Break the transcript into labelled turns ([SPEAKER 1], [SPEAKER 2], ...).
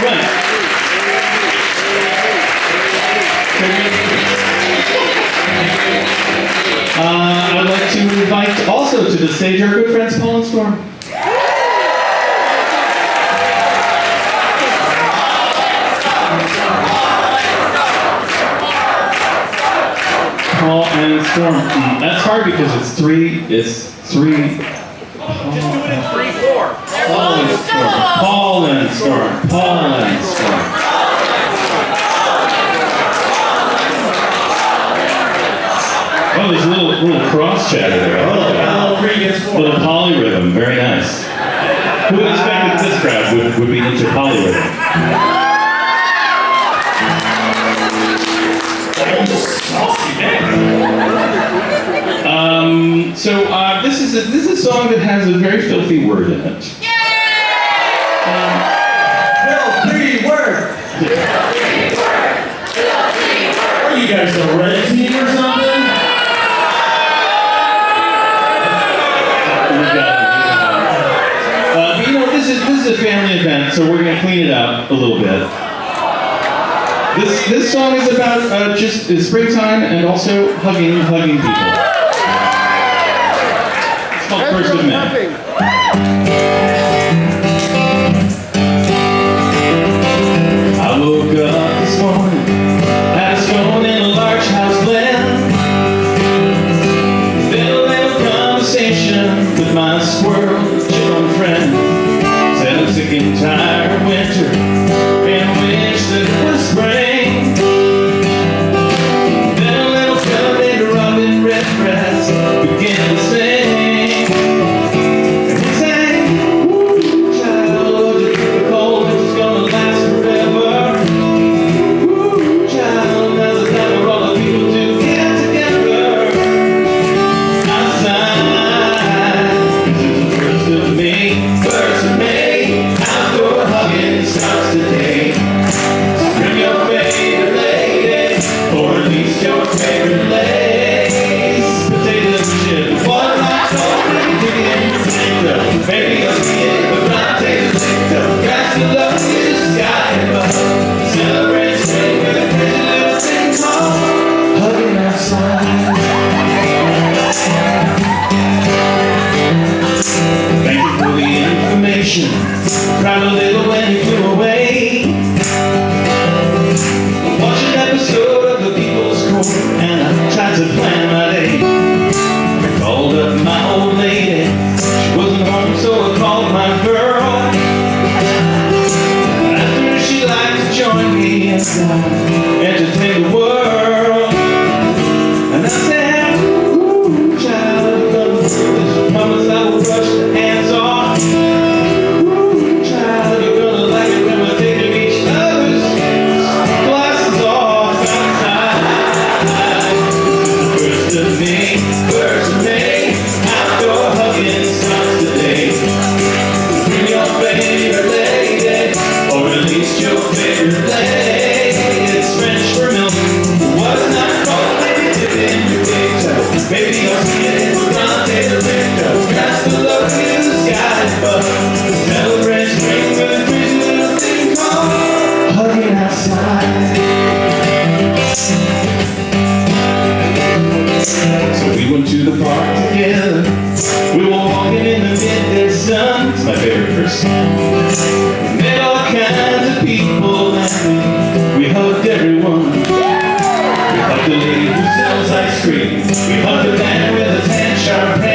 [SPEAKER 1] Right. Uh, I'd like to invite also to the stage our good friends Paul and Storm. Paul and Storm. Mm, That's hard because it's three. It's three.
[SPEAKER 2] Just do it in three, four.
[SPEAKER 1] Paul and Storm. Paul and Storm. Paul and Storm. Oh, there's a little little cross chatter there. I like that.
[SPEAKER 2] three against four.
[SPEAKER 1] Little polyrhythm, very nice. Who would expect that this crowd would, would be into polyrhythm? Um, so uh, this is a, this is a song that has a very filthy word in it.
[SPEAKER 2] Are you red team or something?
[SPEAKER 1] Uh, you know, this is this is a family event, so we're gonna clean it up a little bit. This this song is about uh, just uh, springtime and also hugging hugging people. It's called First of May. To plan my day. I called up my old lady. She wasn't home, so I called my girl. Asked her if she'd like to join me and walking in the midday sun. It's my favorite verse. We met all kinds of people and we, we hugged everyone. We hugged the lady who sells ice cream. We hugged the man with a tan Shar Pei.